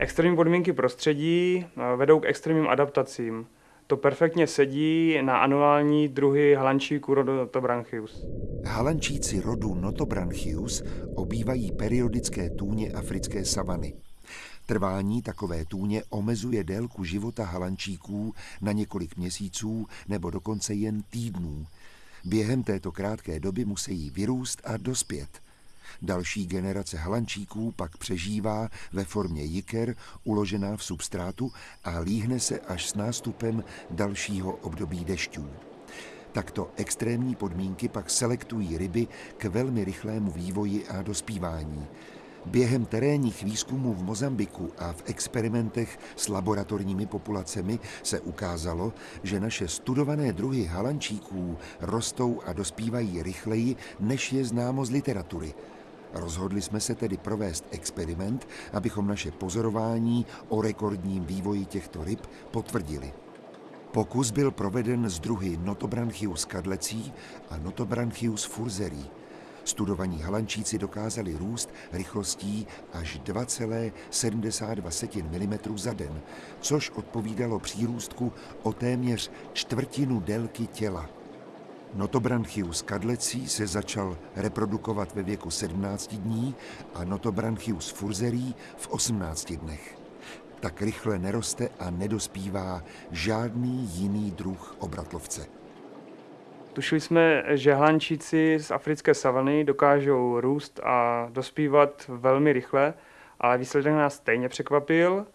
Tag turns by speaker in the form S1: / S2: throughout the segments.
S1: Extrémní podmínky prostředí eh, vedou k extrémním adaptacím. To perfektně sedí na anuální druhy halančíků rodu Notobranchius.
S2: Halančíci rodu Notobranchius obývají periodické tůně africké savany. Trvání takové tůně omezuje délku života halančíků na několik měsíců nebo dokonce jen týdnů. Během této krátké doby musí vyrůst a dospět – Další generace halančíků pak přežívá ve formě jiker uložená v substrátu a líhne se až s nástupem dalšího období dešťů. Takto extrémní podmínky pak selektují ryby k velmi rychlému vývoji a dospívání. Během terénních výzkumů v Mozambiku a v experimentech s laboratorními populacemi se ukázalo, že naše studované druhy halančíků rostou a dospívají rychleji, než je známo z literatury. Rozhodli jsme se tedy provést experiment, abychom naše pozorování o rekordním vývoji těchto ryb potvrdili. Pokus byl proveden z druhy Notobranchius kadlecí a Notobranchius furzerí. Studovaní halančíci dokázali růst rychlostí až 2,72 mm za den, což odpovídalo přírůstku o téměř čtvrtinu délky těla. Notobranchius kadlecí se začal reprodukovat ve věku 17 dní a Notobranchius furzerí v 18 dnech. Tak rychle neroste a nedospívá žádný jiný druh obratlovce.
S1: Tušili jsme, že hlančíci z africké savany dokážou růst a dospívat velmi rychle, ale výsledek nás stejně překvapil.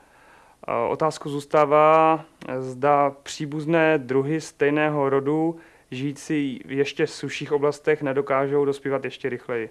S1: Otázku zůstává, zda příbuzné druhy stejného rodu žijící v ještě suších oblastech nedokážou dospívat ještě rychleji.